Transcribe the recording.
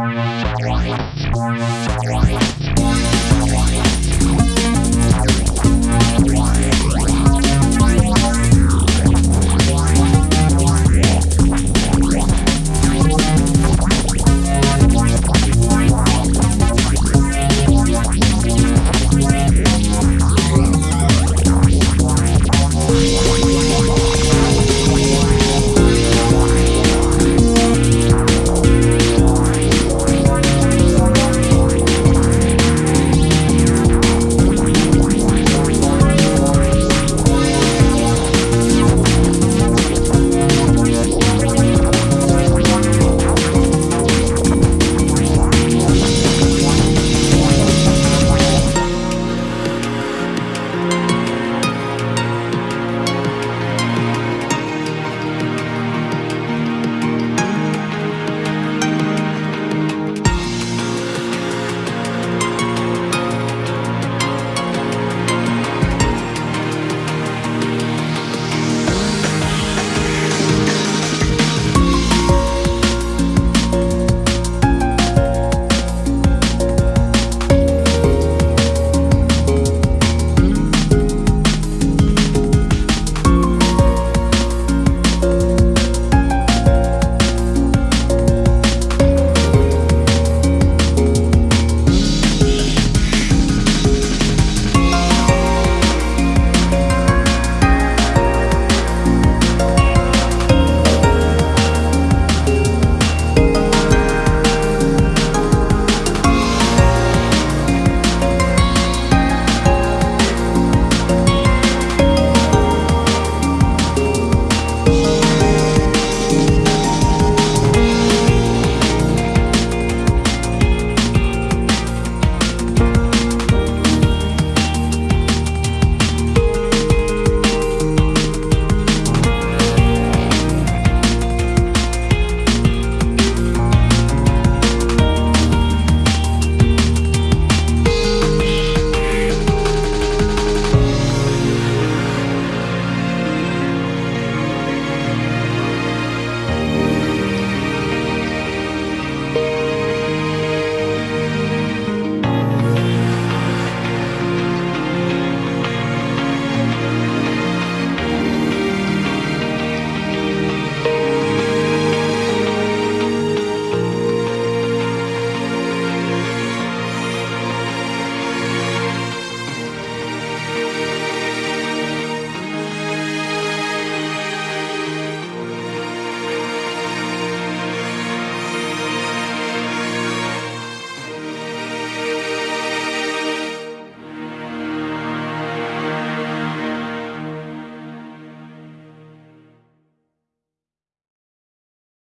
Warning, warning, warning, warning.